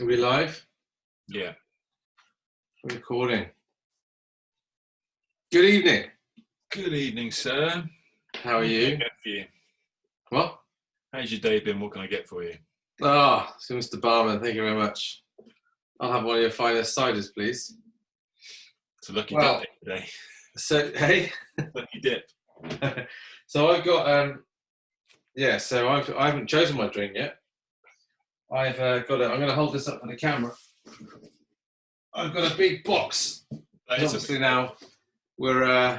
Are we live? Yeah. Recording. Good evening. Good evening, sir. How are What can I you? you? What? How's your day been? What can I get for you? Ah, so Mr. Barman, thank you very much. I'll have one of your finest ciders, please. It's a lucky Well- dip today. So, hey, lucky dip. so I've got um, yeah. So I've I haven't chosen my drink yet. I've uh, got a. I'm going to hold this up for the camera. I've got a big box. That is a- Obviously now we're uh,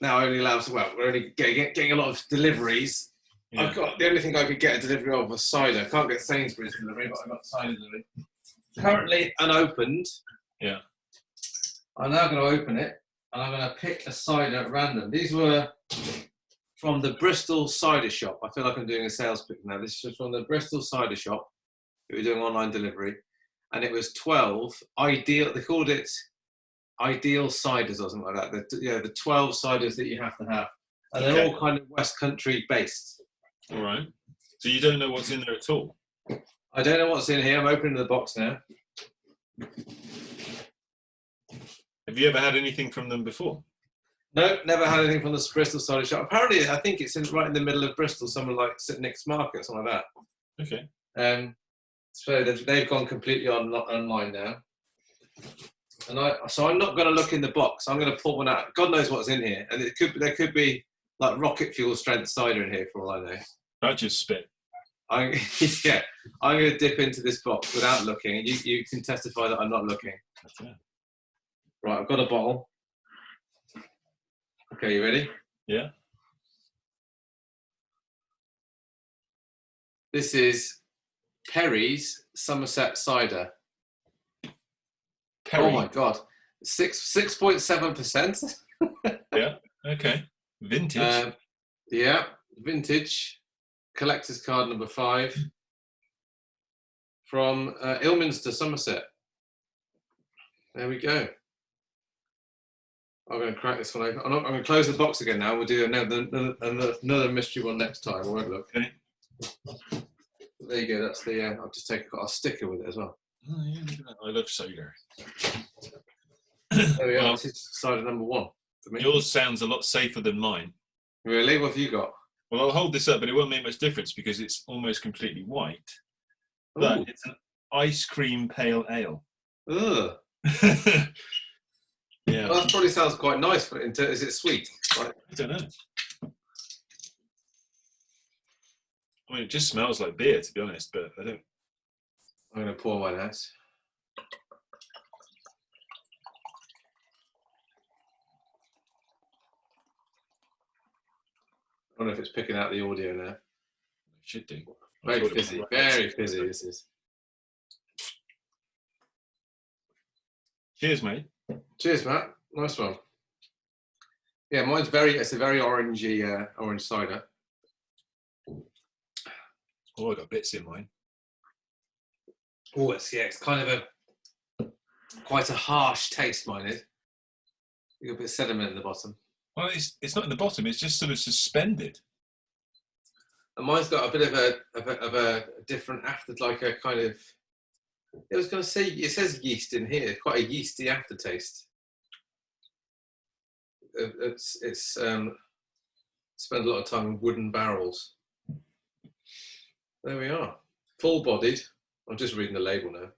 now only allowed to. Well, we're only getting, getting a lot of deliveries. yeah. I've got the only thing I could get a delivery of was cider. I can't get Sainsbury's delivery, but I got cider delivery. Currently unopened. Yeah. I'm now going to open it and I'm going to pick a cider at random. These were from the Bristol Cider Shop. I feel like I'm doing a sales pitch now. This is from the Bristol Cider Shop. We were doing online delivery, and it was 12 ideal. They called it ideal ciders or something like that. The, yeah, the 12 ciders that you have to have, and they're all kind of West Country based. All right. So you don't know what's in there at all? I don't know what's in here. I'm opening the box now. Have you ever had anything from them before? No, never had anything from the Bristol cider shop. Apparently, I think it's in right in the middle of Bristol, somewhere like St Nick's Market, something like that. Okay. Um, so they've, they've gone completely on, online now. And I, so I'm not going to look in the box. I'm going to pull one out. God knows what's in here, and it could there could be like rocket fuel strength cider in here for all I know. I just spit. I'm, yeah, I'm going to dip into this box without looking, and you, you can testify that I'm not looking. Yeah. Right, I've got a bottle. Okay, you ready? Yeah. This is Perry's Somerset cider. Perry. Oh my god, six six point seven percent. Yeah. Okay. Vintage. Uh, Yeah, vintage, collector's card number five from uh, Ilminster, Somerset. There we go. I'm going to crack this one open. I'm, not, I'm going to close the box again now. We'll do another, another, another mystery one next time. I won't look. Okay. There you go. That's the. Uh, I'll just take got a sticker with it as well. oh, yeah, look at that. I love soda. There we are. This is cider number one for me. Yours sounds a lot safer than mine. Really? What have you got? Well, I'll hold this up, but it won't make much difference because it's almost completely white. But it's an ice cream pale ale. Ugh. yeah. Well, that probably sounds quite nice. but is it sweet? Right. I don't know. I mean, it just smells like beer, to be honest. But I don't. I'm going to pour one out. I don't know if it's picking out the audio now. It should do. Very fizzy, right. very fizzy. This is. Cheers, mate. Cheers, Matt. Nice one. Yeah, mine's very. It's a very orangey, uh, orange cider. Oh, I got bits in mine. Oh, it's yeah. It's kind of a quite a harsh taste. Mine is. You got a bit of sediment in the bottom. Well, it's it's not in the bottom. It's just sort of suspended. And mine's got a bit of a of a, of a different after, like a kind of. I was going to say it says yeast in here, quite a yeasty aftertaste. Uh, It's it's um, spent a lot of time in wooden barrels. There we are, full-bodied. I'm just reading the label now.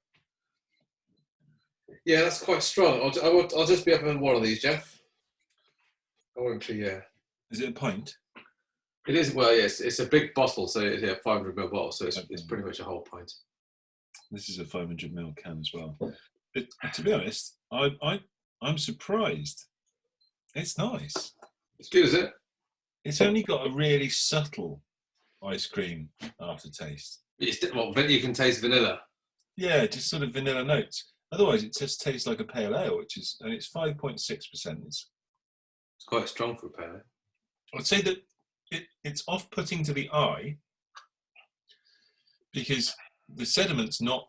Yeah, that's quite strong. I'll, I will, I'll just be up having one of these, Jeff. I won't be, yeah. Is it a pint? It is well, yes. It's a big bottle, so it's a 500 ml bottle, so it's, it's pretty much a whole pint. This is a 500 ml can as well. But to be honest, I I I'm surprised. It's nice. It's good, is it? It's only got a really subtle ice cream aftertaste. It's well, you can taste vanilla. Yeah, just sort of vanilla notes. Otherwise, it just tastes like a pale ale, which is and it's 5.6 percent. It's quite strong for a pale. I'd say that it, it's off-putting to the eye because the sediment's not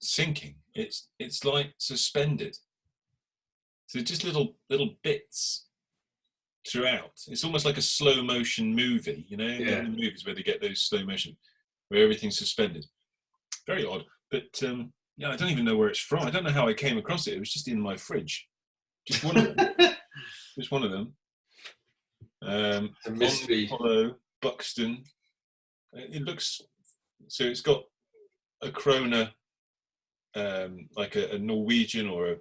sinking. It's it's like suspended. So just little little bits throughout. It's almost like a slow motion movie, you know, Yeah. the movies where they get those slow motion, where everything's suspended. very odd. But um, yeah, I don't even know where it's from. I don't know how I came across it. It was just in my fridge. Just one of them. just one of them. Um, a mystery. Hollow, Buxton. It it looks so. It's got a krona, um, like a, a Norwegian or a,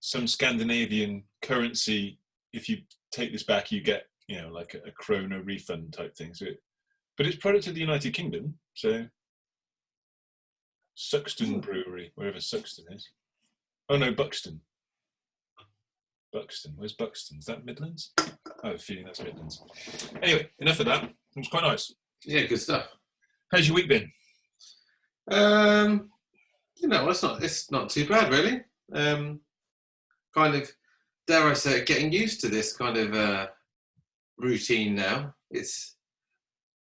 some Scandinavian currency. If you take this back, you get you know like a, a krona refund type thing. So, it, but it's product of the United Kingdom. So, Suxton Hmm. Brewery, wherever Suxton is. Oh no, Buxton. Buxton. Where's Buxton? Is that Midlands? I have a feeling that's Midlands. Anyway, enough of that. It was quite nice. Yeah, good stuff. How's your week been? Um, you know, it's not it's not too bad really. Um, kind of dare I say, getting used to this kind of uh, routine now. It's.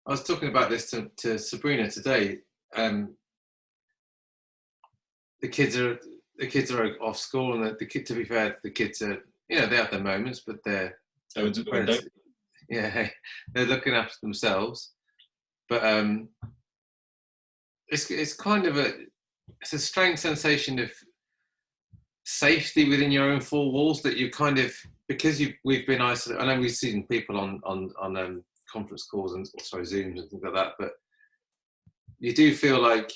I was talking about this to, to Sabrina today. Um, the kids are the kids are off school, and the, the kid. To be fair, the kids are you know they have their moments, but they're Oh, it's a window. yeah, they're looking after themselves. But um, it's it's kind of a it's a strange sensation of safety within your own four walls that you kind of because you we've been isolated. I know we've seen people on on on um, conference calls and sorry Zooms and things like that, but you do feel like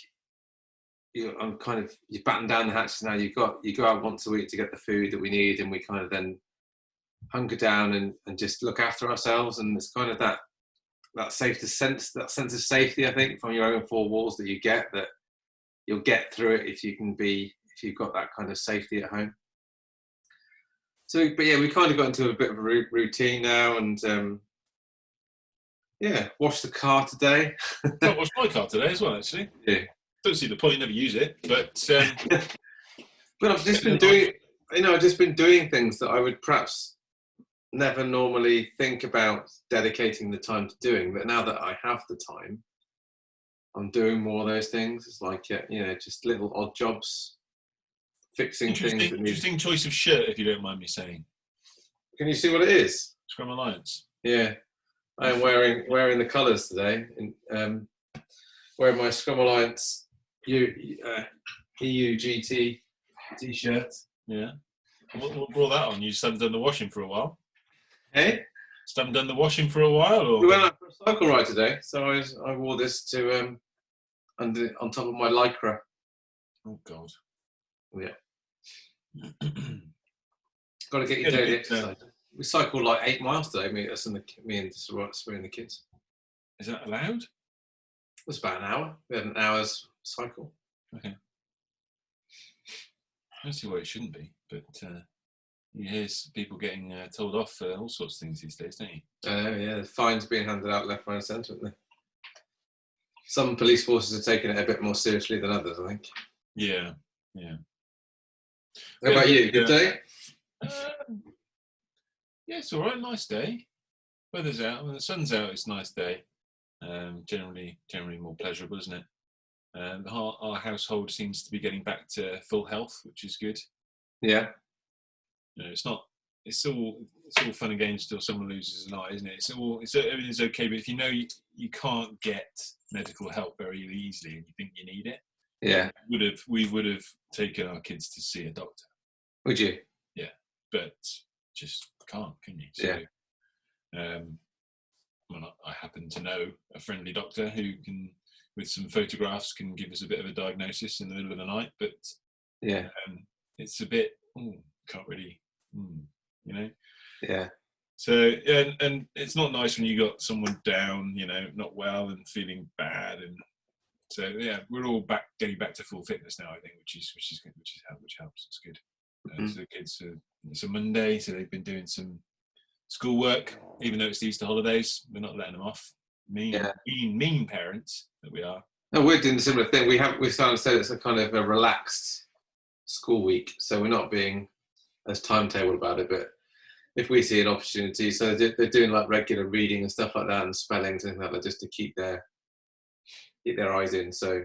you I'm kind of you batten down the hatches now. You got you go out once a week to get the food that we need, and we kind of then hunker down and, and just look after ourselves. And it's kind of that that safety sense, that sense of safety, I think, from your own four walls that you get that you'll get through it if you can be if you've got that kind of safety at home. So, but yeah, we kind of got into a bit of a routine now, and um, yeah, wash the car today. I watched my car today as well, actually. Yeah. Don't see the point, never use it, but um, But I've just been doing, you know, I've just been doing things that I would perhaps never normally think about dedicating the time to doing. But now that I have the time, I'm doing more of those things. It's like, you know, just little odd jobs, fixing things. interesting, need... interesting choice of shirt, if you don't mind me saying. Can you see what it is? Scrum Alliance. Yeah, I am wearing wearing the colours today. In, um, wearing my Scrum Alliance U, uh, EU GT t-shirt. Yeah. What, what brought that on? You just haven't done the washing for a while. Hey. Just haven't done the washing for a while, or We went out for a cycle ride today, so I, I wore this to um, under on top of my lycra. oh god. Yeah. Got to get your daily it's, uh. We cycled like eight miles today. Me, us and the, me and and the kids. Is that allowed? It was about an hour. We had an hour's cycle. Okay. I don't see why it shouldn't be, but uh, you hear people getting uh, told off for all sorts of things these days, don't you? Know, yeah. The fines being handed out left, right, and centre, aren't they? Some police forces are taking it a bit more seriously than others, I think. Yeah, yeah. How about you? Good yeah. day? Um, yeah, it's all right. Nice day. Weather's out. When the sun's out, it's a nice day. Um, generally, generally more pleasurable, isn't it? Um, our, our household seems to be getting back to full health, which is good. Yeah. You know, it's not. It's all. It's all fun and games till someone loses an eye, isn't it? It's all. It's everything's okay, but if you know you, you can't get medical help very easily, and you think you need it, Yeah. would have we would have taken our kids to see a doctor. Would you? Yeah, but just can't, can you? So, um, well, I happen to know a friendly doctor who can, with some photographs, can give us a bit of a diagnosis in the middle of the night. But Yeah. um, it's a bit, oh, can't really, hmm, you know. Yeah. So and and it's not nice when you got someone down, you know, not well and feeling bad, and so yeah, we're all back getting back to full fitness now. I think, which is which is good, which is which helps. It's good. Uh, Mhm. so the kids, are, it's a Monday, so they've been doing some schoolwork, even though it's the Easter holidays. We're not letting them off. Mean, Yeah. mean, mean parents that we are. No, we're doing a similar thing. We have we started to say it's a kind of a relaxed school week, so we're not being as timetable about it. But if we see an opportunity, so they're, they're doing like regular reading and stuff like that, and spelling and that, just to keep their keep their eyes in. So,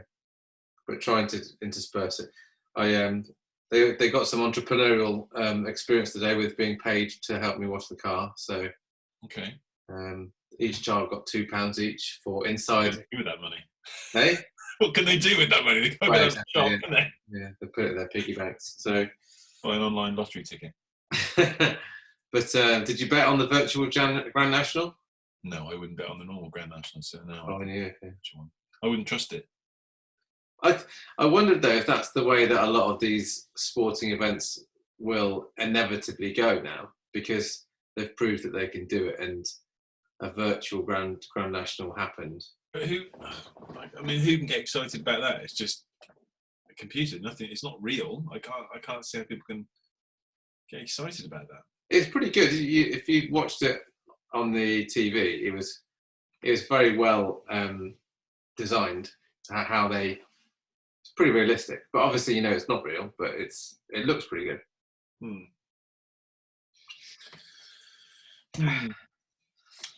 but trying to intersperse it. I um they they got some entrepreneurial um, experience today with being paid to help me wash the car. So Okay, um, each child got two pounds each for inside. give me that money. Hey, what can they do with that money? They Right, go to exactly, the shop, yeah. can they? Yeah, they put it in their piggy banks. So, Buy an online lottery ticket. but uh, did you bet on the virtual Grand National? No, I wouldn't bet on the normal Grand National. So no, Oh, yeah. okay. one? I wouldn't trust it. I I wondered though if that's the way that a lot of these sporting events will inevitably go now because they've proved that they can do it and a virtual Grand Grand National happened. But who? I mean, who can get excited about that? It's just computer. Nothing. It's not real. I can't. I can't see how people can get excited about that. It's pretty good. You, if you watched it on the TV, it was it was very well um, designed. How, they it's pretty realistic, but obviously you know it's not real, but it's it looks pretty good. Hmm. Hmm.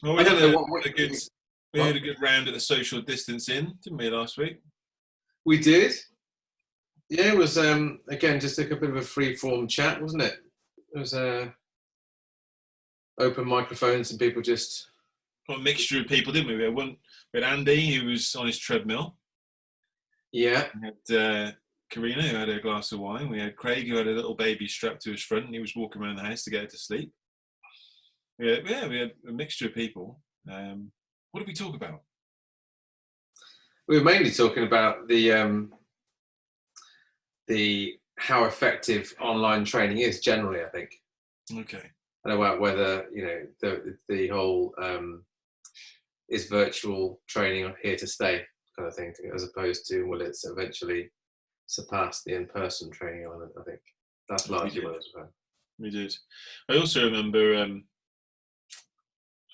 Well, we I don't had a, know what- what- a good. We had a good round at the social distancing, didn't we, last week? We did. Yeah, it was um, again just like a bit of a free form chat, wasn't it? It was uh, open microphones and people just Well, a mixture of people, didn't we? We had one. We had Andy, who was on his treadmill. yeah We had uh, Karina, who had a glass of wine. We had Craig, who had a little baby strapped to his front, and he was walking around the house to get her to sleep. Had, yeah, we had a mixture of people. Um, what did we talk about? we were mainly talking about the um, the how effective online training is generally. I think Okay. and about whether you know the the whole um, is virtual training here to stay kind of thing, as opposed to will it's eventually surpass the in person training element. I think that's largely what it was about. We did. I also remember. Um,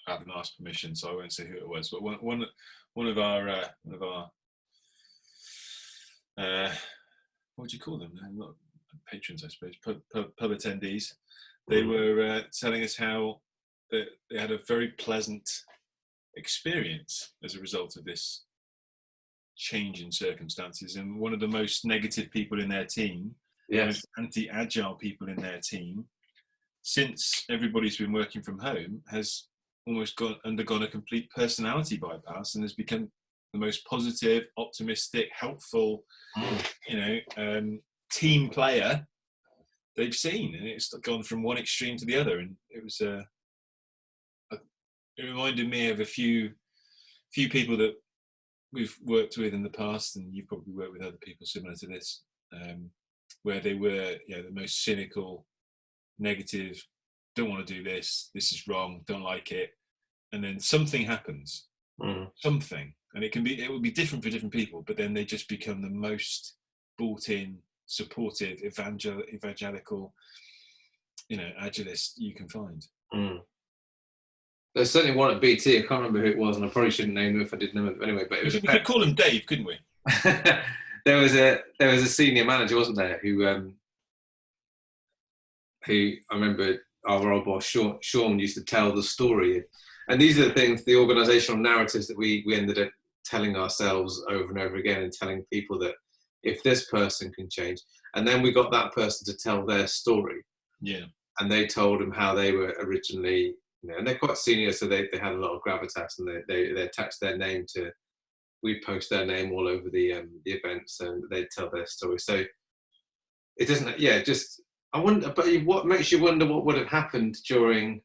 I haven't asked permission, so I won't say who it was. But one one, one of our uh, one of our uh, what do you call them? They're Not patrons, I suppose. Pub, pub, pub attendees. They Mm. were uh, telling us how they, they had a very pleasant experience as a result of this change in circumstances. And one of the most negative people in their team Yes. anti-agile people in their team since everybody's been working from home has almost gone undergone a complete personality bypass and has become the most positive optimistic helpful Mm. you know um, team player they've seen and it's gone from one extreme to the other and it was uh, a, it reminded me of a few few people that we've worked with in the past and you've probably worked with other people similar to this um, where they were you know the most cynical negative don't want to do this. This is wrong. Don't like it. And then something happens. Mm. something and it can be it will be different for different people but then they just become the most bought in supportive evangel evangelical you know agilist you can find Mm. There's certainly one at BT. I can't remember who it was, and I probably shouldn't name them if I did know them anyway. But it we was we could call him dave couldn't we there was a there was a senior manager, wasn't there, who um, who I remember our old boss Sean, Sean used to tell the story, and these are the things, the organisational narratives that we we ended up telling ourselves over and over again, and telling people that if this person can change, and then we got that person to tell their story, yeah and they told them how they were originally, you know, and they're quite senior, so they, they had a lot of gravitas, and they, they they attached their name to. We post their name all over the um, the events, and they tell their story. So it doesn't, yeah, just I wonder, but what makes you wonder what would have happened during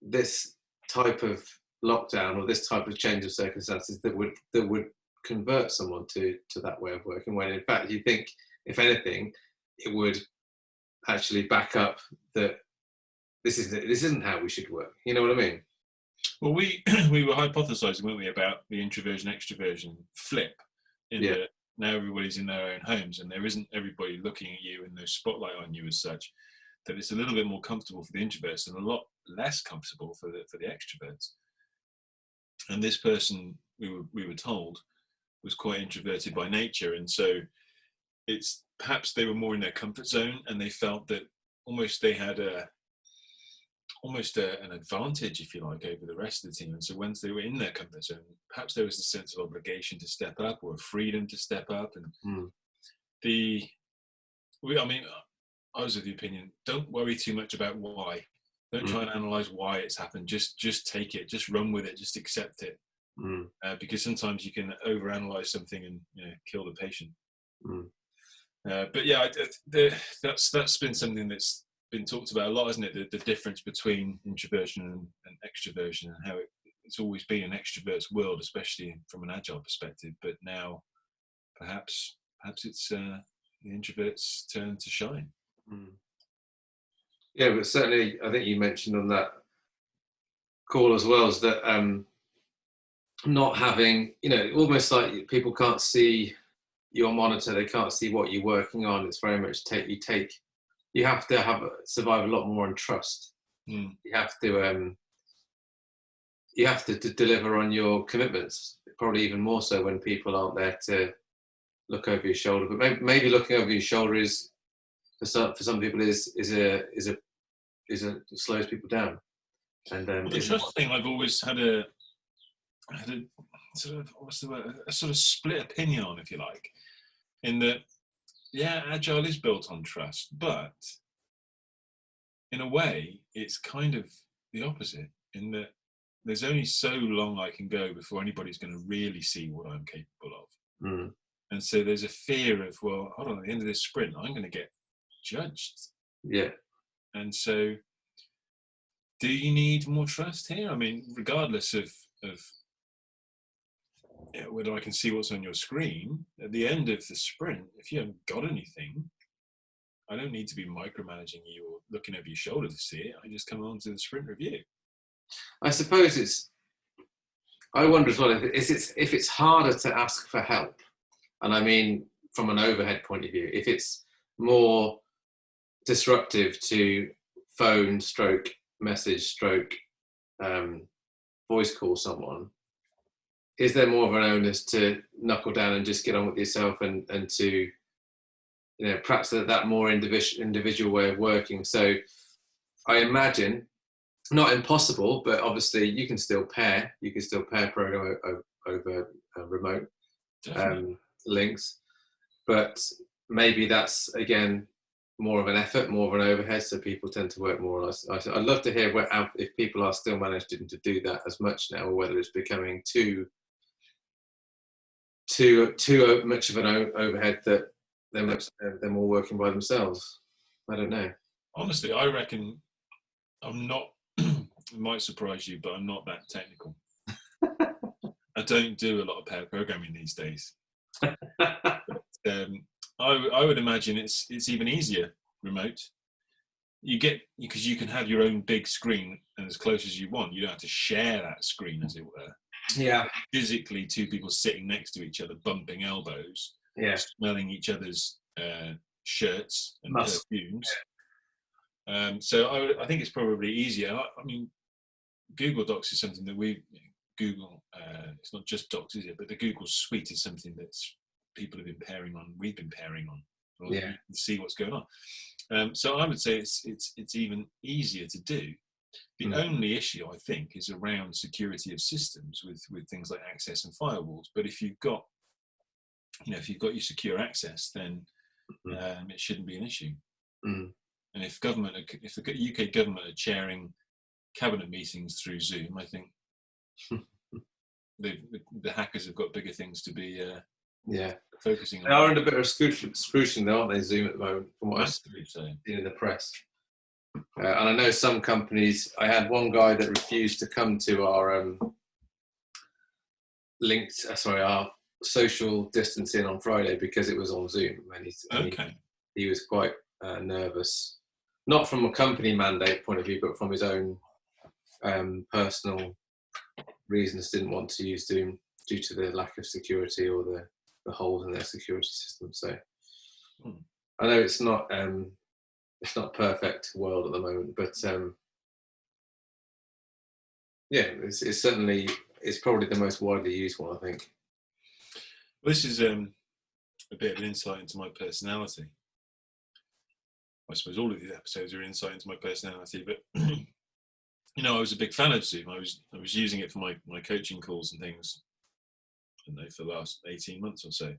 this type of lockdown or this type of change of circumstances that would that would convert someone to to that way of working when in fact you think if anything it would actually back up that this is this isn't how we should work. You know what i mean? Well we we were hypothesizing weren't we about the introversion extroversion flip in Yeah. that now everybody's in their own homes and there isn't everybody looking at you and no spotlight on you as such that it's a little bit more comfortable for the introverts and a lot less comfortable for the for the extroverts and this person we were we were told was quite introverted by nature. And so it's perhaps they were more in their comfort zone and they felt that almost they had a almost a, an advantage if you like over the rest of the team. And so once they were in their comfort zone perhaps there was a sense of obligation to step up or a freedom to step up. And Mm. the we i mean i was of the opinion don't worry too much about why don't Mm. try and analyze why it's happened just just take it just run with it just accept it Mm. uh, because sometimes you can overanalyze something and you know, kill the patient. Mm. Uh, but yeah, the, that's that's been something that's been talked about a lot, isn't it? The, the difference between introversion and, and extroversion, and how it, it's always been an extrovert's world, especially from an agile perspective. But now, perhaps perhaps it's uh, the introvert's turn to shine. Mm. Yeah, but certainly, I think you mentioned on that call as well is that um, not having, you know, almost like people can't see your monitor, they can't see what you're working on. It's very much take you take, you have to have a survive a lot more on trust. Mm. You have to, um, you have to, to deliver on your commitments. Probably even more so when people aren't there to look over your shoulder. But maybe, maybe looking over your shoulder is for some for some people is is a is a is a slows people down. And um, Well, the trust thing, I've always had a had a sort of what's the word? A sort of split opinion on, if you like, in that yeah, agile is built on trust, but in a way, it's kind of the opposite in that there's only so long I can go before anybody's going to really see what I'm capable of. Mm, And so there's a fear of, well, hold on, at the end of this sprint, I'm going to get judged. yeah, And so, do you need more trust here? I mean, regardless of of whether I can see what's on your screen at the end of the sprint, if you haven't got anything, I don't need to be micromanaging you or looking over your shoulder to see it. I just come on to the sprint review. I suppose it's. I wonder as well if it's if it's harder to ask for help, and I mean from an overhead point of view, if it's more disruptive to phone stroke message stroke um, voice call someone, is there more of an onus to knuckle down and just get on with yourself and and to you know perhaps that, that more individual individual way of working so i imagine not impossible, but obviously you can still pair. You can still pair program over uh, remote um, links, but maybe that's again more of an effort, more of an overhead. So people tend to work more or less. I- I'd love to hear if people are still managing to do that as much now, or whether it's becoming too too too much of an overhead that they're they're more working by themselves. I don't know. Honestly, I reckon I'm not. it might surprise you, but I'm not that technical. I don't do a lot of pair programming these days. um, I, I would imagine it's it's even easier remote. You get because you can have your own big screen and as close as you want. You don't have to share that screen, as it were. Yeah, Physically, two people sitting next to each other, bumping elbows, yeah, smelling each other's uh, shirts and Must. perfumes. Um, so I, I think it's probably easier. I, I mean, Google Docs is something that we Google. Uh, it's not just Docs, is it? But the Google Suite is something that's people have been pairing on. We've been pairing on. Or Yeah. See what's going on. Um, so I would say it's it's it's even easier to do. The Mm. only issue I think is around security of systems with with things like access and firewalls. But if you've got you know if you've got your secure access, then Mhm. um, it shouldn't be an issue. Mm. And if government, if the UK government are chairing cabinet meetings through Zoom, I think the, the, the hackers have got bigger things to be uh, yeah. Focusing They are under a bit of scrutiny, aren't they, Zoom at the moment, from what I've seen in the press. Uh, and I know some companies, I had one guy that refused to come to our um, linked, uh, sorry, our social distancing on Friday because it was on Zoom. And he, and he- Okay. he was quite uh, nervous, not from a company mandate point of view, but from his own um, personal reasons. Didn't want to use Zoom due to the lack of security or the, the holes in their security system. So Hmm. I know it's not um, it's not perfect world at the moment, but um, yeah, it's, it's certainly it's probably the most widely used one. I think. This is um, a bit of an insight into my personality. I suppose all of these episodes are insight into my personality, but you know, I was a big fan of Zoom. I was I was using it for my, my coaching calls and things. Don't know for the last eighteen months or so.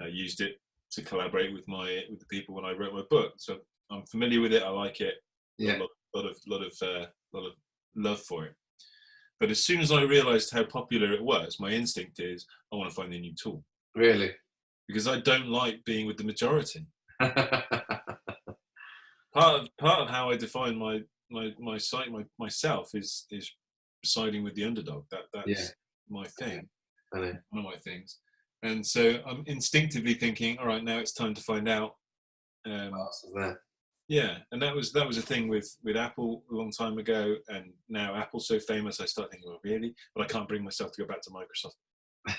I used it to collaborate with my with the people when I wrote my book. So I'm familiar with it. I like it. Yeah. A lot, lot of lot of uh, lot of love for it. But as soon as I realised how popular it was, my instinct is I want to find a new tool Really? because I don't like being with the majority. Part of part of how I define my my my site my, myself is is siding with the underdog. That that's Yeah. my thing. One of my things. And so I'm instinctively thinking, all right, now it's time to find out. Um, What else is there? yeah, and that was that was a thing with with Apple a long time ago, and now Apple's so famous, I start thinking, well, really? But I can't bring myself to go back to Microsoft.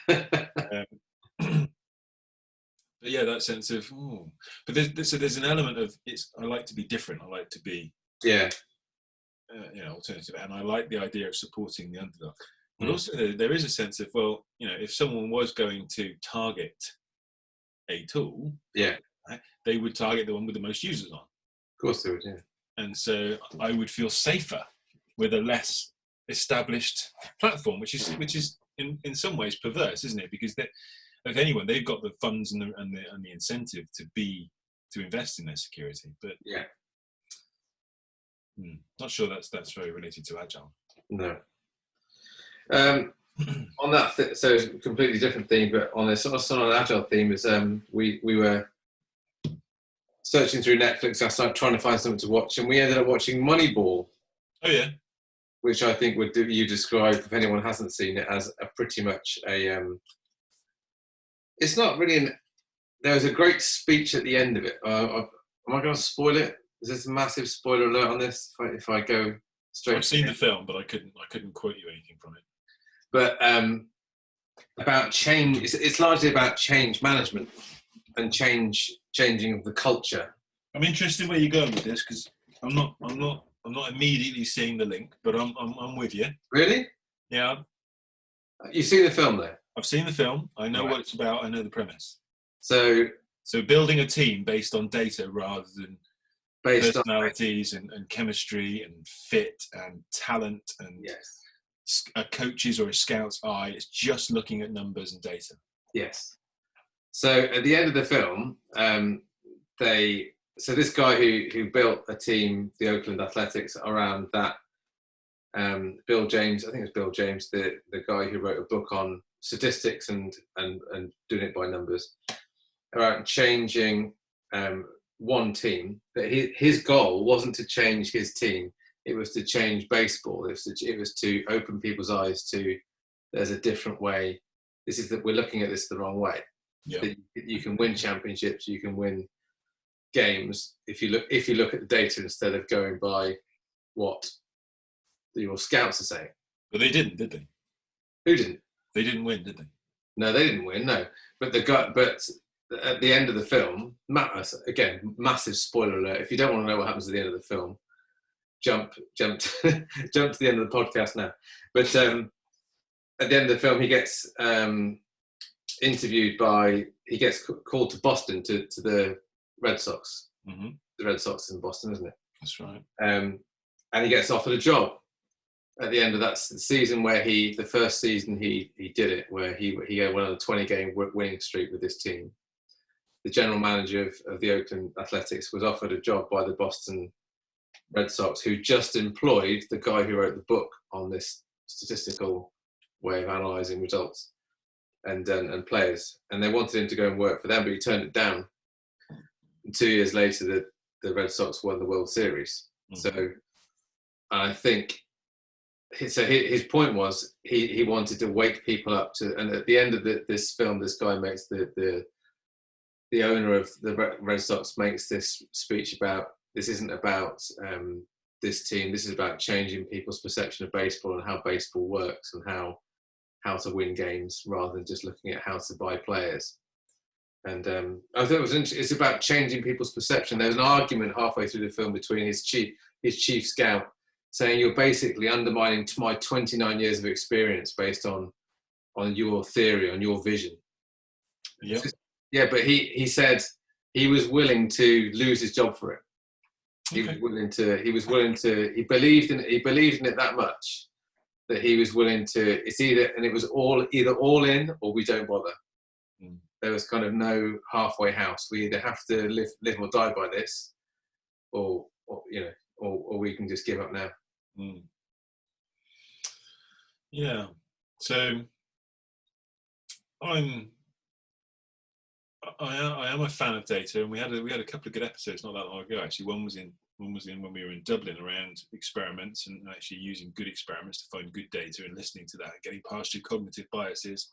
Um, but yeah, that sense of, ooh. but there's, there's so there's an element of it's. I like to be different. I like to be, yeah. uh, you know, alternative, and I like the idea of supporting the underdog. But also, there- is a sense of, well, you know, if someone was going to target a tool, Yeah. they would target the one with the most users on. Of course they would, yeah. and so I would feel safer with a less established platform, which is which is in, in some ways perverse, isn't it? Because they, if anyone, they've got the funds and the, and the and the incentive to be to invest in their security, but Yeah. hmm, not sure that's that's very related to agile. No. Um, on that, th- so it's a completely different theme, but on this sort of agile theme is um, we we were searching through Netflix last night trying to find something to watch, and we ended up watching Moneyball, Oh yeah, which I think would do, you describe if anyone hasn't seen it as a pretty much a. Um, it's not really an. There was a great speech at the end of it. Uh, uh, am I going to spoil it? Is this a massive spoiler alert on this? If I, if I go straight, I've seen it? the film, but I couldn't I couldn't quote you anything from it. But um, about change. It's, it's largely about change management and change, changing of the culture. I'm interested where you're going with this because I'm not I'm not I'm not immediately seeing the link, but I'm I'm, I'm with you. Really, Yeah, you've seen the film though, I've seen the film. I know Right. what it's about. I know the premise. so So building a team based on data rather than based on personalities and, and chemistry and fit and talent and yes, a coach's or a scout's eye. It's just looking at numbers and data. yes. So at the end of the film, um, they so this guy who who built a team, the Oakland Athletics, around that. Um, Bill James, I think it was Bill James, the the guy who wrote a book on statistics and and and doing it by numbers, about changing um, one team. That his his goal wasn't to change his team; it was to change baseball. It was to, it was to open people's eyes to there's a different way. This is that we're looking at this the wrong way. Yeah. That you- can win championships, you can win games if you look if you look at the data instead of going by what your scouts are saying. But they didn't, did they? Who didn't? They didn't win, did they? No, they didn't win. No, but the guy, but at the end of the film, again, massive spoiler alert. If you don't want to know what happens at the end of the film, jump, jump, jump to the end of the podcast now. But um, at the end of the film, he gets um, interviewed by, he gets called to Boston to to the Red Sox. hmm The Red Sox in Boston, isn't it? That's right. um, and he gets offered a job at the end of that season where he the first season he he did it where he he went on a 20 game winning streak with this team the general manager of, of the oakland athletics was offered a job by the boston red sox who just employed the guy who wrote the book on this statistical way of analyzing results and and, and players and they wanted him to go and work for them but he turned it down And two years later the the red sox won the world series Mhm. so I think so. His, his point was he, he wanted to wake people up to, and at the end of the, this film, this guy makes the the the owner of the Red Sox makes this speech about this isn't about um, this team. This is about changing people's perception of baseball and how baseball works and how how to win games rather than just looking at how to buy players. And um, I thought it was interesting. It's about changing people's perception. There's an argument halfway through the film between his chief his chief scout saying you're basically undermining my 29 years of experience based on on your theory on your vision Yeah. yeah but he he said he was willing to lose his job for it he Okay. was willing to he was willing to he believed in it he believed in it that much that he was willing to it's either and it was all either all in or we don't bother Mm. there was kind of no halfway house we either have to live live or die by this or, or you know or, or we can just give up now Mm. Yeah. So I'm I am, I am a fan of data, and we had a, we had a couple of good episodes not that long ago. Actually, one was in one was in when we were in Dublin around experiments and actually using good experiments to find good data and listening to that, getting past your cognitive biases,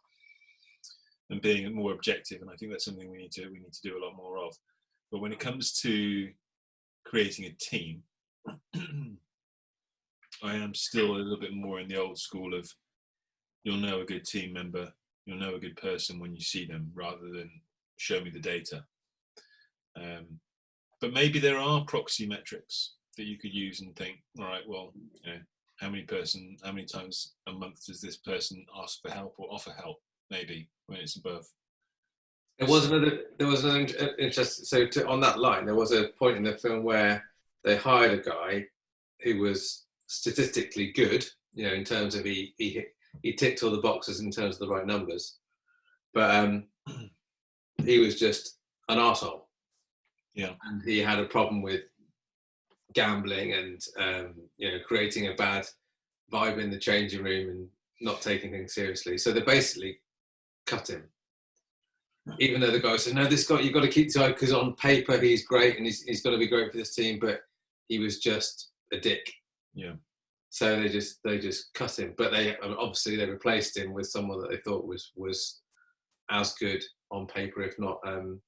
and being more objective. And I think that's something we need to we need to do a lot more of. But when it comes to creating a team, I am still a little bit more in the old school of you'll know a good team member, you'll know a good person when you see them, rather than show me the data. Um, but maybe there are proxy metrics that you could use and think, all right, well, you know, how many person, how many times a month does this person ask for help or offer help? Maybe when it's above. There was another. There was an interest. So to, on that line, there was a point in the film where they hired a guy who was statistically good, you know, in terms of he he he ticked all the boxes in terms of the right numbers, but um, he was just an asshole. Yeah, and he had a problem with gambling and um, you know creating a bad vibe in the changing room and not taking things seriously. So they basically cut him. Even though the guy said, "No, this guy you've got to keep tight because on paper he's great and he's he's going to be great for this team," but he was just a dick. Yeah. So they just they just cut him, but they obviously they replaced him with someone that they thought was was as good on paper, if not um,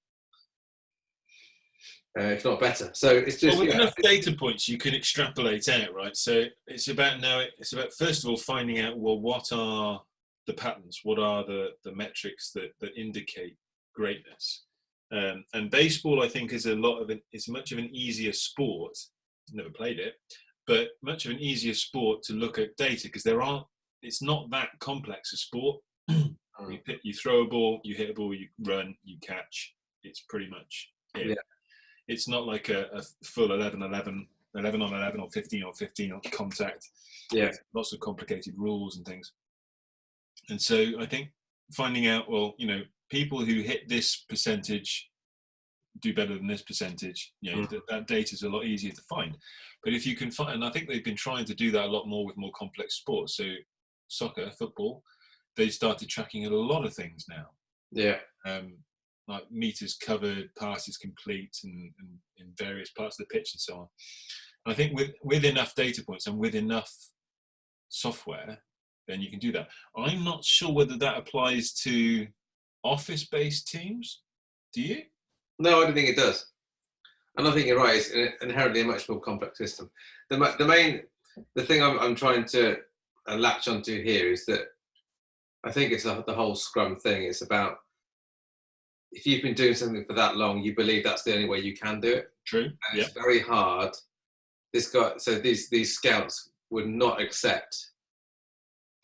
uh, if not better. So it's just well, with yeah. enough data points, you can extrapolate out, right? So it's about now. It's about first of all finding out well what are the patterns, what are the the metrics that that indicate greatness. Um, and baseball, I think, is a lot of an, it's much of an easier sport. Never played it, but much of an easier sport to look at data because there are. It's not that complex a sport. you, hit, you throw a ball, you hit a ball, you run, you catch. It's pretty much it. Yeah. It's not like a, a full 11, 11, 11 on 11 or 15 on 15 on contact. Yeah. Lots of complicated rules and things. And so I think finding out, well, you know, people who hit this percentage do better than this percentage. You know, Mm. that, that data is a lot easier to find. But if you can find, and I think they've been trying to do that a lot more with more complex sports. So soccer, football, they started tracking a lot of things now. yeah, Um, like meters covered, passes complete, and, and in various parts of the pitch and so on. And I think with with enough data points and with enough software, then you can do that. I'm not sure whether that applies to office-based teams. Do you? no, I don't think it does. And I think you're right. It's inherently a much more complex system. The the main the thing I'm I'm trying to latch onto here is that I think it's the whole Scrum thing. It's about if you've been doing something for that long, you believe that's the only way you can do it. True. and Yeah. it's very hard. This guy, so these these scouts would not accept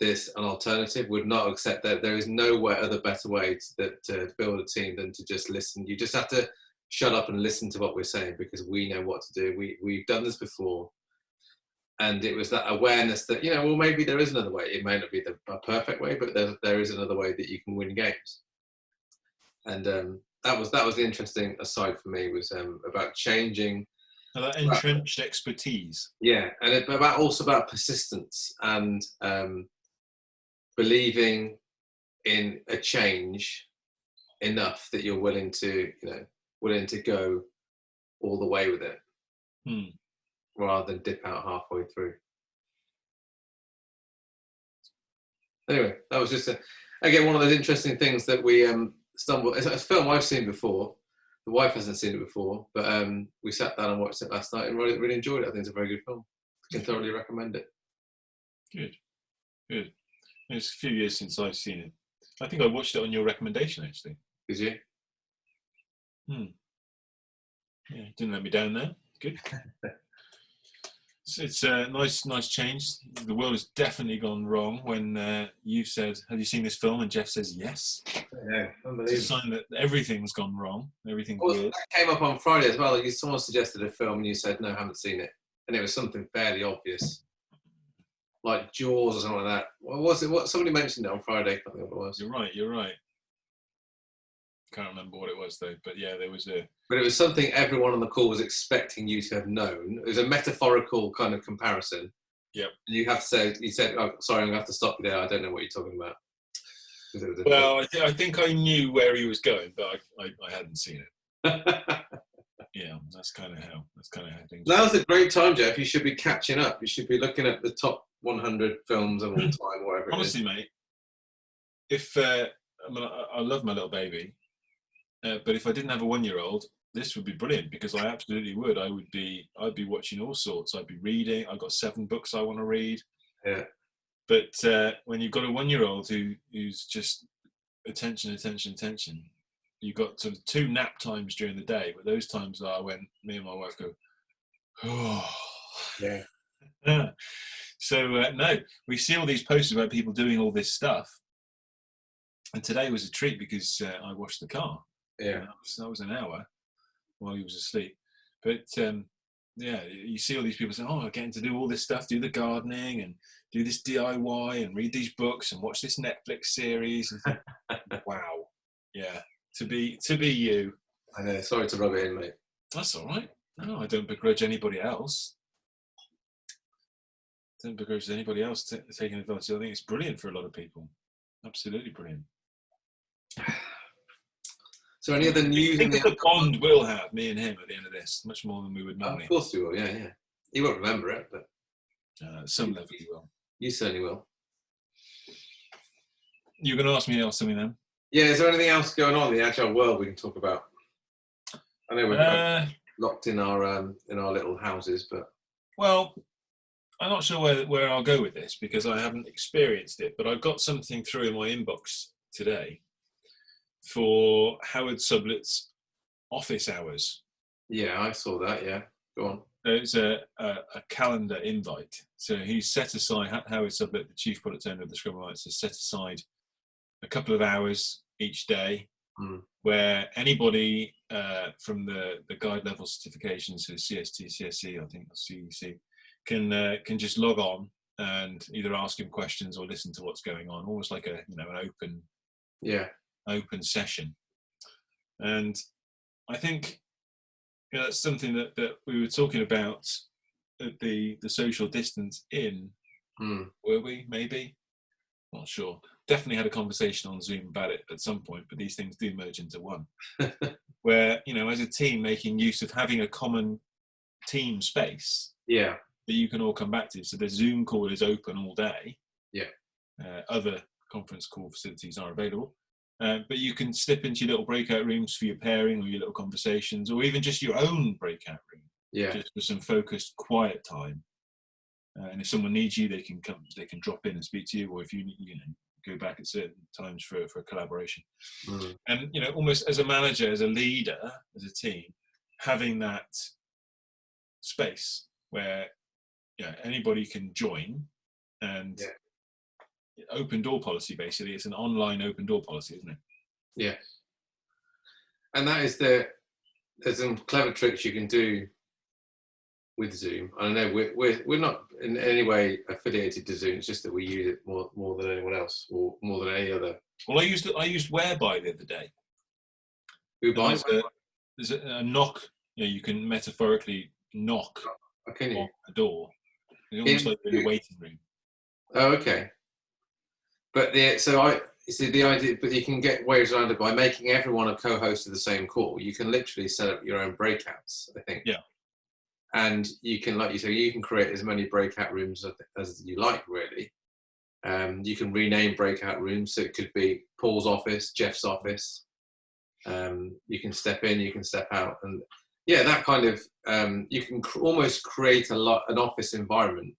this an alternative. Would not accept that there is no way other better way to, that, to build a team than to just listen. You just have to shut up and listen to what we're saying because we know what to do. We we've done this before, and it was that awareness that you know, well, maybe there is another way. It may not be the perfect way, but there there is another way that you can win games. And um, that was that was the interesting aside for me was um, about changing entrenched expertise. yeah, and it, about also about persistence and um, believing in a change enough that you're willing to, you know, willing to go all the way with it, Hmm. Rather than dip out halfway through. Anyway, that was just a, again one of those interesting things that we um, stumbled. It's a film I've seen before. The wife hasn't seen it before, but um, we sat down and watched it last night and really, really enjoyed it. I think it's a very good film. I Can thoroughly recommend it. Good. Good. It's a few years since I've seen it. I think I watched it on your recommendation actually. Did you? Yeah, didn't let me down there. Good. So it's a nice, nice change. The world has definitely gone wrong when uh, you said, "Have you seen this film?" and Jeff says, "Yes." Yeah, It's a sign that everything's gone wrong. Everything's Well, weird. that came up on Friday as well. Like, someone suggested a film and you said, no, I haven't seen it. And it was something fairly obvious. Like Jaws or something like that. What was it? What Somebody mentioned it on Friday. I think it was. You're right. You're right. Can't remember what it was though, but yeah, there was a But it was something everyone on the call was expecting you to have known. It was a metaphorical kind of comparison. Yep. You have to say, you said, oh, sorry, I'm going to have to stop you there. I don't know what you're talking about. 'Cause it was a- Well, I, th- I think I knew where he was going, but I, I, I hadn't seen it. Yeah, that's kind of how that's kind of how things. Now's a great time, Jeff. You should be catching up. You should be looking at the top 100 films of all time, whatever. Honestly, mate, if uh, I, mean, I, I love my little baby, uh, but if I didn't have a one-year-old, this would be brilliant because I absolutely would. I would be, I'd be watching all sorts. I'd be reading. I've got seven books I want to read. Yeah. But uh, when you've got a one-year-old who who's just attention, attention, attention, you've got sort of two nap times during the day. But those times are when me and my wife go, oh. Yeah. so uh, no, we see all these posts about people doing all this stuff, and today was a treat because uh, I washed the car. Yeah. That was, that was an hour while he was asleep. But um, yeah, you see all these people saying, "Oh, I'm getting to do all this stuff, do the gardening and do this DIY and read these books and watch this Netflix series." Think, wow, yeah, to be to be you. I know. Sorry to rub it in, mate. That's all right. No, I don't begrudge anybody else. I Don't begrudge anybody else t- taking advantage. I think it's brilliant for a lot of people. Absolutely brilliant. So, any other I news in think the the bond we'll have, me and him, at the end of this, much more than we would Of course you will. Yeah, yeah. He won't remember it, but Uh, some level, you will. you certainly will. You're going to ask me else something then? Yeah. Is there anything else going on in the agile world we can talk about? I know we're Uh, locked in our um, in our little houses, but well, I'm not sure where, where I'll go with this because I haven't experienced it, but I've got something through in my inbox today for Howard Sublett's office hours. yeah, I saw that. Yeah. Go on. It's a, a, a calendar invite. So he's set aside, Howard Sublett, the chief product owner of the Scrum Alliance, has set aside a couple of hours each day Mm. where anybody uh, from the, the guide level certifications, so CST, CSE, I think, or CEC, can, uh, can just log on and either ask him questions or listen to what's going on, almost like a, you know, an open Yeah. Open session. And I think you know, that's something that, that we were talking about at the, the social distance in, Hmm. were we? Maybe? Not sure. Definitely had a conversation on Zoom about it at some point, but these things do merge into one. Where, you know, as a team, making use of having a common team space Yeah. that you can all come back to. So the Zoom call is open all day. Yeah. Uh, other conference call facilities are available. Uh, but you can slip into your little breakout rooms for your pairing or your little conversations, or even just your own breakout room, Yeah. just for some focused, quiet time. Uh, and if someone needs you, they can come, they can drop in and speak to you, or if you you know go back at certain times for for collaboration. Hmm. And you know, almost as a manager, as a leader, as a team, having that space where yeah anybody can join and Yeah. Open door policy basically it's an online open door policy isn't it Yeah. And that is the there's some clever tricks you can do with Zoom. I don't know we're we're we're not in any way affiliated to Zoom. It's just that we use it more more than anyone else, or more than any other. well i used i used whereby the other day Who buys? there's a, there's a, a knock you know you can metaphorically knock Oh, Can you? on the door it's almost In- like in the waiting room Oh, okay. But the so I see the idea, but you can get ways around it by making everyone a co-host of the same call. You can literally set up your own breakouts. I think. Yeah. And you can, like you say, you can create as many breakout rooms as- as you like, really. Um, you can rename breakout rooms, so it could be Paul's office, Jeff's office. Um, you can step in, you can step out, and yeah, that kind of um, you can cr- almost create a lot an office environment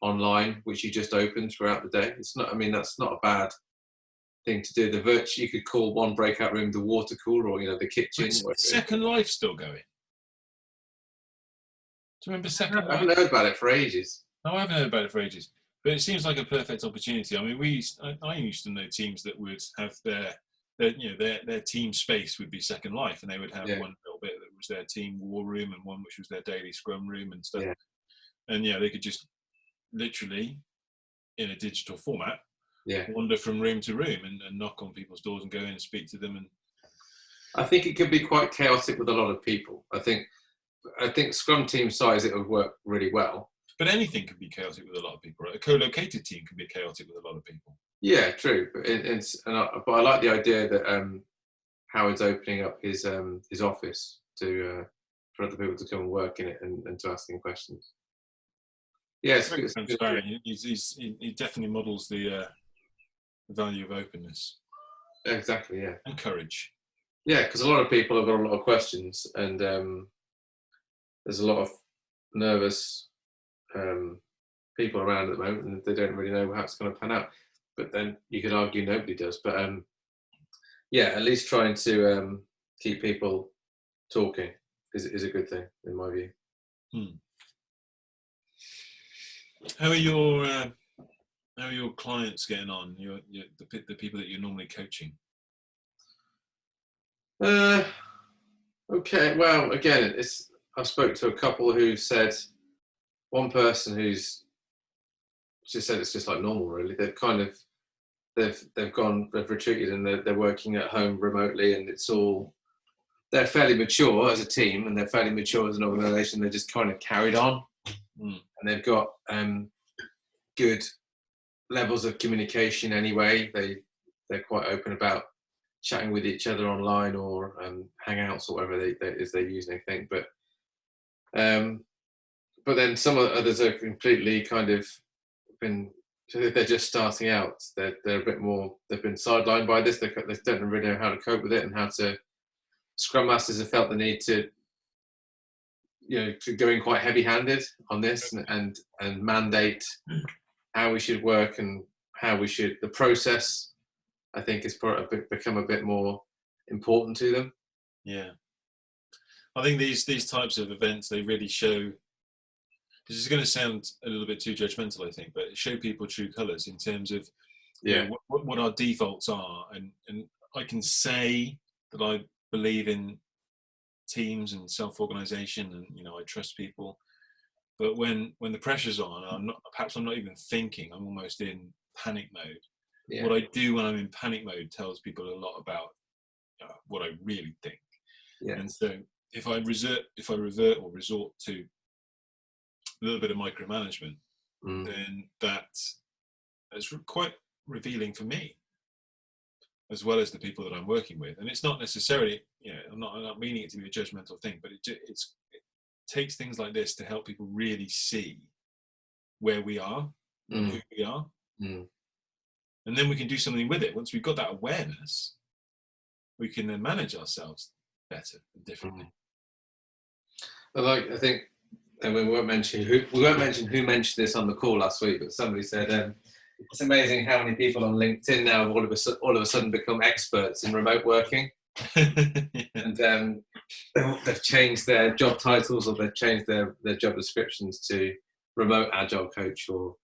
online, which you just open throughout the day. It's not. I mean, that's not a bad thing to do. The virtue you could call one breakout room the water cooler, or you know, the kitchen. Second life still going do you remember second I haven't heard about it for ages. No, I haven't heard about it for ages. But it seems like a perfect opportunity. I mean, we I, I used to know teams that would have their, their you know their their team space would be Second Life, and they would have Yeah. one little bit that was their team war room, and one which was their daily scrum room and stuff. Yeah. And yeah, they could just literally, in a digital format, Yeah, wander from room to room and, and knock on people's doors and go in and speak to them. And I think it could be quite chaotic with a lot of people. I think, I think Scrum team size it would work really well. But anything can be chaotic with a lot of people, right? A co-located team can be chaotic with a lot of people. Yeah, true. But it, it's and I, but I like the idea that um, Howard's opening up his um, his office to uh, for other people to come and work in it and, and to ask him questions. Yeah, Very it's transparent. He- He's, he's, he definitely models the, uh, value of openness exactly. Yeah, and courage. yeah, because a lot of people have got a lot of questions, and um, there's a lot of nervous um, people around at the moment, and they don't really know how it's going to pan out. But then you could argue nobody does. But um, yeah, at least trying to um, keep people talking is, is a good thing in my view. How are your uh, how are your clients getting on? Your, your the, the people that you're normally coaching. Uh, okay. Well, again, it's I spoke to a couple who said one person who's just said it's just like normal. Really, they've kind of they've they've gone they've retreated and they're, they're working at home remotely, and it's all they're fairly mature as a team and they're fairly mature as an organisation. They're just kind of carried on, Mm. And they've got um, good levels of communication anyway. They they're quite open about chatting with each other online or um, hangouts or whatever they, they is they're using. I think, but um, but then some others are completely kind of been they're just starting out. They're they're a bit more they've been sidelined by this. They they don't really know how to cope with it and how to. Scrum masters have felt the need to you know to go quite heavy-handed on this and and, and mandate how we should work and how we should the process i think has become a bit more important to them. Yeah, I think these these types of events they really show. This is going to sound a little bit too judgmental, I think, but show people true colours in terms of you know, what, what, what our defaults are, and and I can say that I believe in teams and self-organization, and you know I trust people. But when when the pressure's on, I'm not perhaps I'm not even thinking. I'm almost in panic mode. yeah What I do when I'm in panic mode tells people a lot about uh, what I really think. yeah And so if I resort, if I revert or resort to a little bit of micromanagement, Mm. then that is quite revealing for me, as well as the people that I'm working with. And it's not necessarily, you know, I'm not, I'm not meaning it to be a judgmental thing, but it, it's, it takes things like this to help people really see where we are and Mm. who we are. Mm. And then we can do something with it. Once we've got that awareness, we can then manage ourselves better and differently. I like. I think, and we won't mention who we won't mention who mentioned this on the call last week, but somebody said um, it's amazing how many people on LinkedIn now have all of a all of a sudden become experts in remote working, and um, they've- changed their job titles or they've changed their their job descriptions to remote agile coach or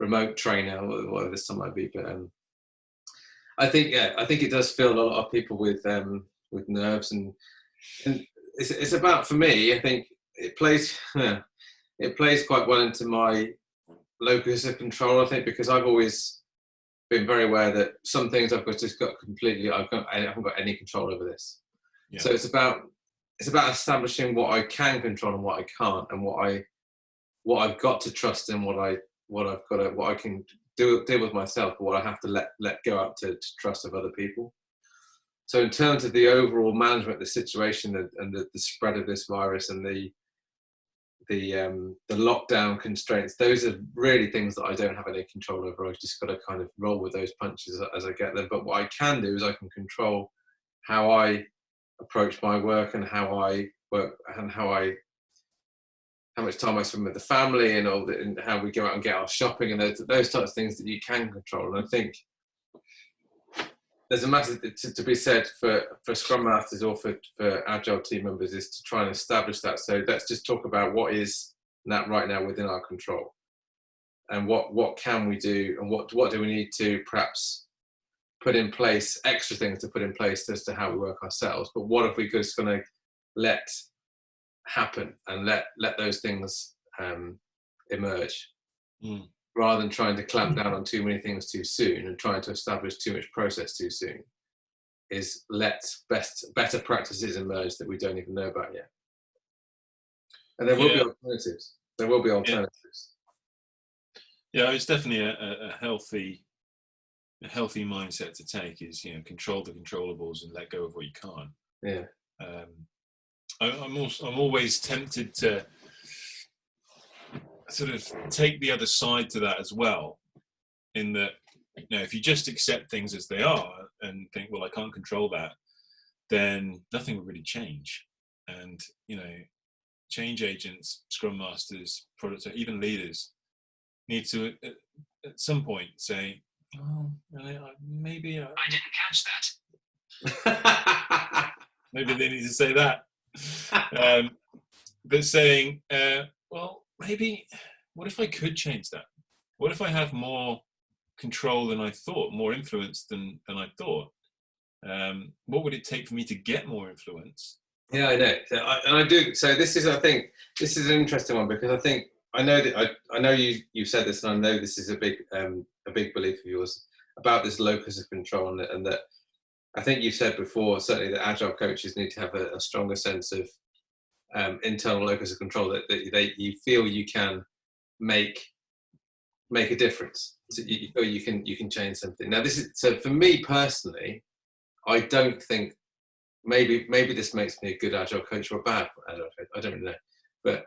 remote trainer or whatever this time might be. But um, I think yeah, I think it does fill a lot of people with um, with nerves and and it's, it's about for me. I think it plays it plays quite well into my locus of control. I think because I've always been very aware that some things I've got just got completely I've got I haven't got any control over this. Yeah. So it's about it's about establishing what I can control and what I can't, and what I what I've got to trust and what I what I've got to what I can do deal with myself, but what I have to let let go up to, to trust of other people. So in terms of the overall management of the situation and, and the, the spread of this virus and the the um, the lockdown constraints, those are really things that I don't have any control over. I've just got to kind of roll with those punches as I get them. But what I can do is I can control how I approach my work and how I work and how I how much time I spend with the family and all that, and how we go out and get our shopping and those, those types of things that you can control. And I think there's a matter to, to be said for, for Scrum Masters or for, for Agile team members is to try and establish that. So let's just talk about what is that right now within our control, and what what can we do, and what what do we need to perhaps put in place, extra things to put in place as to how we work ourselves. But what if we just going to let happen and let let those things um, emerge Mm. Rather than trying to clamp down on too many things too soon and trying to establish too much process too soon is let best better practices emerge that we don't even know about yet and there will be alternatives there will be alternatives. Yeah, it's definitely a, a, a healthy a healthy mindset to take is you know control the controllables and let go of what you can't. Yeah. Um, I, I'm also I'm always tempted to sort of take the other side to that as well, in that you know if you just accept things as they are and think well I can't control that, then nothing will really change, and you know change agents, scrum masters, product even leaders need to at, at some point say oh, maybe I, I didn't catch that. maybe they need to say that. Um, but saying, uh, well, maybe, what if I could change that? What if I have more control than I thought, more influence than, than I thought? Um, what would it take for me to get more influence? Yeah, I know, so I, and I do. So this is, I think, this is an interesting one because I think I know that I, I know you you said this, and I know this is a big um, a big belief of yours about this locus of control, and, and that I think you've said before certainly that agile coaches need to have a, a stronger sense of um, internal locus of control that, that you feel you can make make a difference. So you, feel you can you can change something. Now this is so for me personally, I don't think maybe maybe this makes me a good agile coach or a bad agile coach. I don't really know, but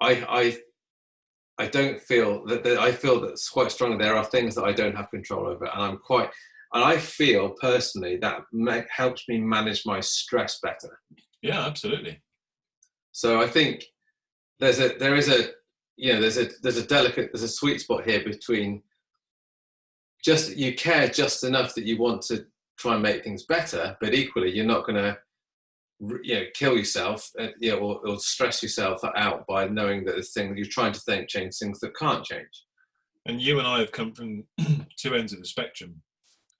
I, I, I don't feel that, that I feel that quite strongly there are things that I don't have control over, and I'm quite, and I feel personally that helps me manage my stress better. Yeah, absolutely. So I think there's a there is a you know there's a there's a delicate there's a sweet spot here between just you care just enough that you want to try and make things better, but equally you're not going to you know, kill yourself, uh, you know, or, or, stress yourself out by knowing that the thing you're trying to think change things that can't change. And you and I have come from two ends of the spectrum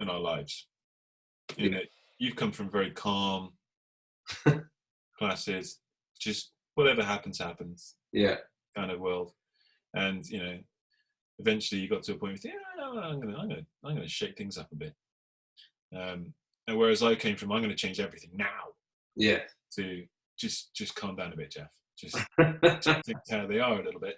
in our lives. You know, you've come from very calm, classes, just whatever happens, happens. Yeah. Kind of world, and you know, eventually you got to a point where yeah, I'm gonna, I'm gonna, I'm gonna shake things up a bit. Um, and whereas I came from, I'm going to change everything now yeah to just just calm down a bit jeff just think how they are a little bit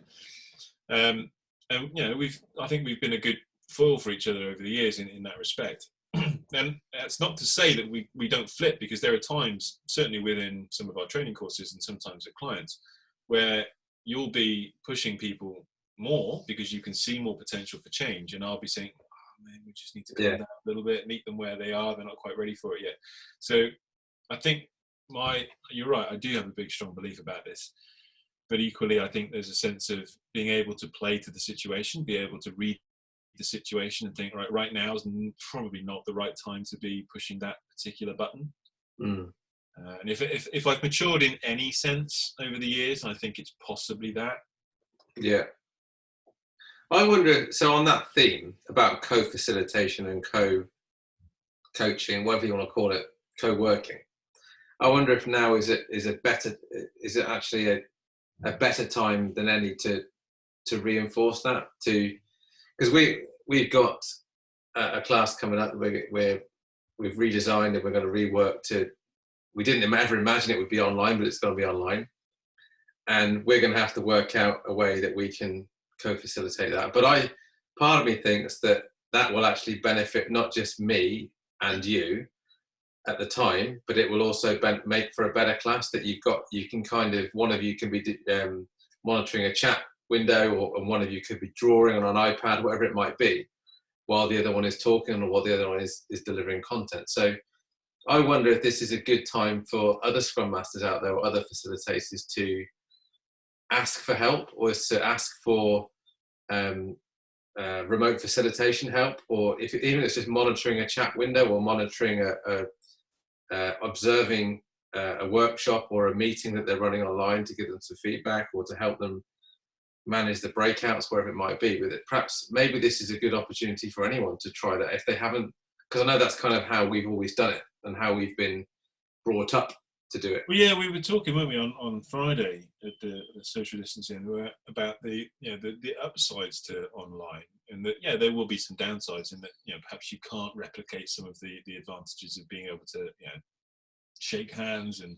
um and you know we've i think we've been a good foil for each other over the years in, in that respect and that's not to say that we we don't flip because there are times certainly within some of our training courses and sometimes with clients where you'll be pushing people more because you can see more potential for change. And i'll be saying oh, man we just need to calm yeah. down a little bit meet them where they are they're not quite ready for it yet. So i think my you're right i do have a big strong belief about this. But equally i think there's a sense of being able to play to the situation be able to read the situation and think right right now is probably not the right time to be pushing that particular button. Mm. uh, and if, if if i've matured in any sense over the years i think it's possibly that. Yeah. I wonder so on that theme about co-facilitation and co-coaching whatever you want to call it co-working I wonder if now is it is a better is it actually a, a better time than any to to reinforce that to because we we've got a, a, class coming up where, where we've redesigned and we're going to rework to we didn't ever imagine it would be online but it's going to be online and we're going to have to work out a way that we can co-facilitate that but i part of me thinks that that will actually benefit not just me and you at the time, but it will also make for a better class that you've got. You can kind of one of you can be um, monitoring a chat window, or and one of you could be drawing on an iPad, whatever it might be, while the other one is talking, or while the other one is is delivering content. So. I wonder if this is a good time for other Scrum Masters out there or other facilitators to ask for help or to ask for um, uh, remote facilitation help, or if even if it's just monitoring a chat window or monitoring a, a, uh, observing uh, a workshop or a meeting that they're running online to give them some feedback or to help them manage the breakouts wherever it might be with it, perhaps maybe this is a good opportunity for anyone to try that if they haven't because i know that's kind of how we've always done it and how we've been brought up to do it. Well yeah we were talking weren't we on, on friday at the, the social distancing about the you know the, the upsides to online and that yeah there will be some downsides in that you know perhaps you can't replicate some of the the advantages of being able to you know shake hands and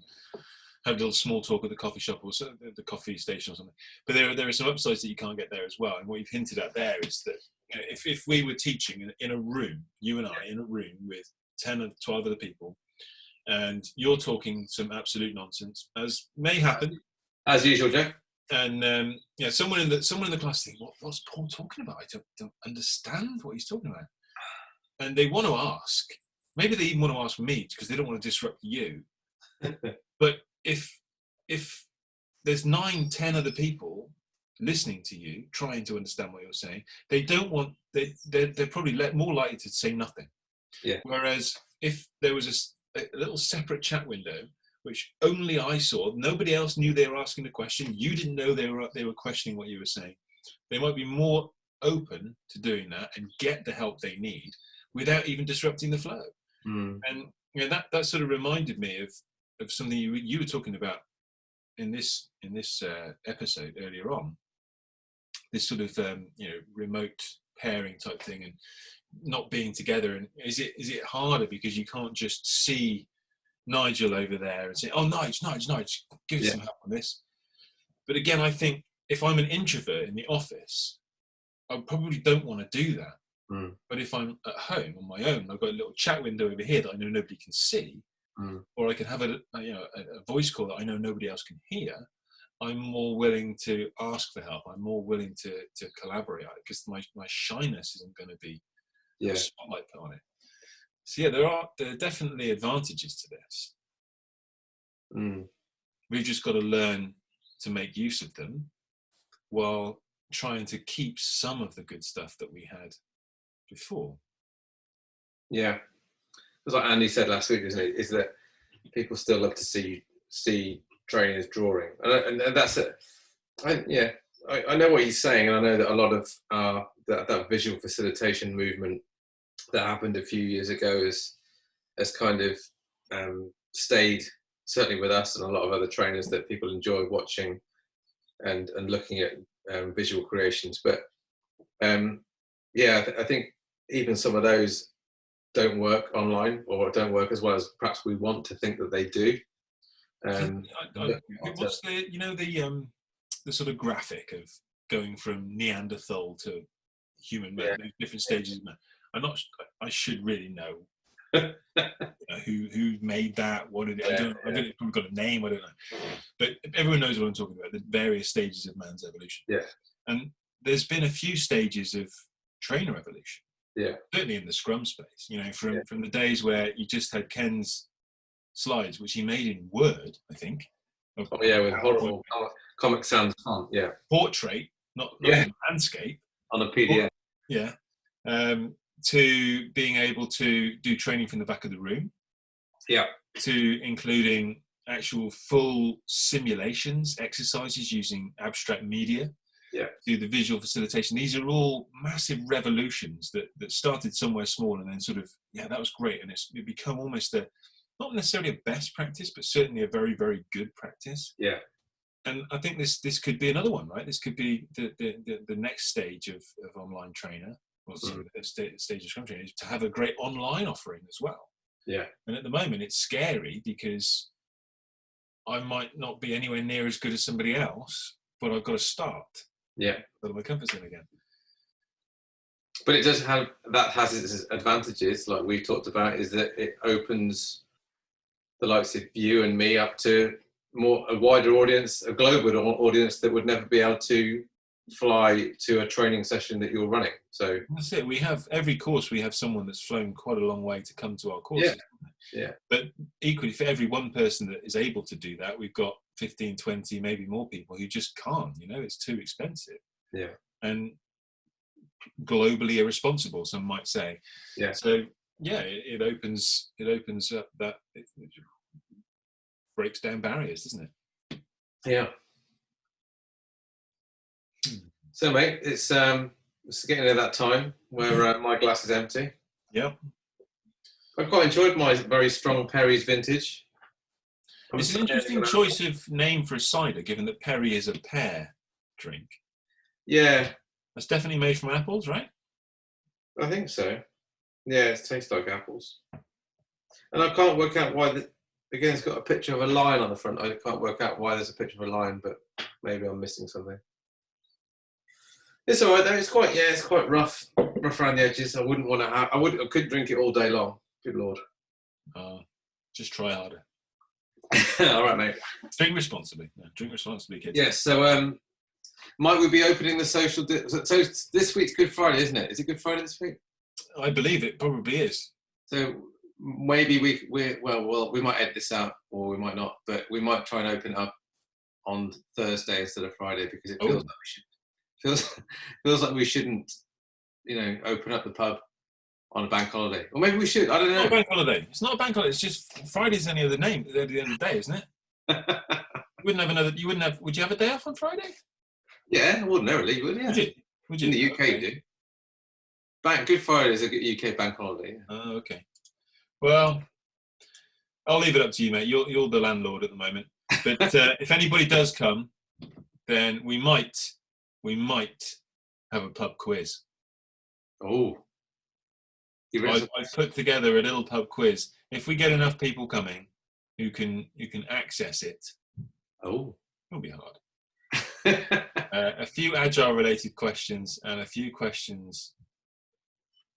have a little small talk at the coffee shop or so, the coffee station or something. But there, are- there are some upsides that you can't get there as well. And what you've hinted at there is that you know, if, if we were teaching in, in a room, you and I in a room with 10 or 12 other people, and you're talking some absolute nonsense, as may happen, As usual, Jeff. and um, yeah, someone in the someone in the class think, what, what's Paul talking about? I don't, don't understand what he's talking about. And they want to ask. Maybe they even want to ask me because they don't want to disrupt you. but if if there's nine, ten other people listening to you, trying to understand what you're saying, they don't want. They they're, they're probably let, more likely to say nothing. Yeah. Whereas if there was a little separate chat window which only I saw. Nobody else knew they were asking the question. You didn't know they were they were questioning what you were saying. They might be more open to doing that and get the help they need without even disrupting the flow. Mm. And you know, that that sort of reminded me of of something you you were talking about in this in this uh, episode earlier on. This sort of um, you know remote pairing type thing and not being together. And is it is it harder because you can't just see Nigel over there and say, "Oh, Nigel, Nigel, Nigel, give us Yeah. some help on this." But again, I think if I'm an introvert in the office, I probably don't want to do that. Mm. But if I'm at home on my own, I've got a little chat window over here that I know nobody can see, Mm. or I can have a, a, you know a, a voice call that I know nobody else can hear. I'm more willing to ask for help. I'm more willing to to collaborate because my my shyness isn't going to be Yeah. a spotlight put on it. So yeah, there are there are definitely advantages to this. Mm. We've just got to learn to make use of them while trying to keep some of the good stuff that we had before. Yeah. It's like Andy said last week, isn't it? Is that people still love to see see trainers drawing, and, and that's it. I, yeah, I, I know what he's saying, and I know that a lot of uh, that, that visual facilitation movement that happened a few years ago has has kind of um, stayed certainly with us and a lot of other trainers that people enjoy watching and and looking at um, visual creations. But um, yeah, I, th- I think even some of those don't work online or don't work as well as perhaps we want to think that they do. Um, I- I- what's the you know the um the sort of graphic of going from Neanderthal to human man, Yeah. different stages of man. I'm not. I should really know, you know, who who made that. What did it? I don't. I don't. It's probably got a name. I don't know. But everyone knows what I'm talking about. The various stages of man's evolution. Yeah. And there's been a few stages of trainer evolution. Yeah. Certainly in the Scrum space. You know, from Yeah. from the days where you just had Ken's slides, which he made in Word, I think. oh yeah, with horrible Comic- Comic Sans font, yeah, portrait, not, not Yeah. landscape. on a PDF. Yeah. Um, to being able to do training from the back of the room. Yeah. To including actual full simulations, exercises using abstract media. Yeah. Do the visual facilitation. These are all massive revolutions that, that started somewhere small and then sort of, yeah, that was great. And it's it become almost a, not necessarily a best practice, but certainly a very, very good practice. Yeah. And I think this this could be another one, right? This could be the the, the, the next stage of, of online trainer, or sorry, the mm-hmm. sta- stage of Scrum training, is to have a great online offering as well. Yeah. And at the moment, it's scary because I might not be anywhere near as good as somebody else, but I've got to start Yeah, out my comfort zone again. but it does have that has its advantages, like we've talked about, is that it opens the likes of you and me up to more a wider audience, a global audience that would never be able to fly to a training session that you're running. So That's it. We have every course. We have someone that's flown quite a long way to come to our courses. Yeah. But equally, for every one person that is able to do that, we've got 15, 20, maybe more people who just can't. You know, it's too expensive. Yeah. And globally irresponsible, some might say. Yeah. So yeah, it, it opens it opens up that it, it breaks down barriers, doesn't it? yeah. Hmm. So mate, it's um it's getting to that time where uh, my glass is empty. Yeah. I've quite enjoyed my very strong Perry's vintage. It's an interesting choice of name for a cider, given that Perry is a pear drink. Yeah, That's definitely made from apples, right? I think so. Yeah, it tastes like apples. And I can't work out why the, again, it's got a picture of a lion on the front. I can't work out why there's a picture of a lion, but maybe I'm missing something. It's all right though. It's quite yeah, it's quite rough, rough around the edges. I wouldn't want to have. I would. I could drink it all day long. Good lord. Uh, just try harder. all right, mate. Drink responsibly. No, drink responsibly, kids. Yes. So, um, might we be opening the social? Di- so, so this week's Good Friday, isn't it? Is it Good Friday this week? I believe it probably is. So maybe we we well well we might edit this out or we might not, but we might try and open it up on Thursday instead of Friday because it feels Oh. like we should feels feels like we shouldn't you know open up the pub on a bank holiday or maybe we should. I don't It's not a know. bank holiday. It's not a bank holiday. It's just Friday's any other name at the end of the day, isn't it? You wouldn't have another. You wouldn't have. Would you have a day off on Friday? yeah, ordinarily, would yeah. Would you? Would you? In the UK, Okay. do. Bank Good Friday is a UK bank holiday. yeah. Oh, okay. Well, I'll leave it up to you, mate. You're you're the landlord at the moment. But uh, if anybody does come, then we might we might have a pub quiz. Oh, I? I put together a little pub quiz. If we get enough people coming who can who can access it, Oh. it'll be hard. Uh, a few agile related questions and a few questions.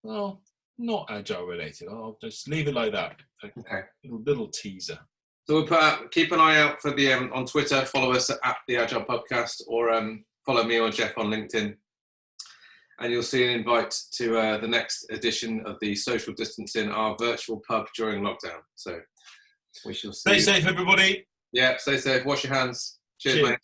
Well, not agile related. I'll just leave it like that. A okay. little, little teaser. So we'll put keep an eye out for the um, on Twitter. Follow us at the Agile Podcast, or um, follow me or Jeff on LinkedIn, and you'll see an invite to uh, the next edition of the Social Distancing, our virtual pub during lockdown. So we shall see. Stay safe, everybody. Yeah, stay safe. Wash your hands. Cheers, Cheers. mate.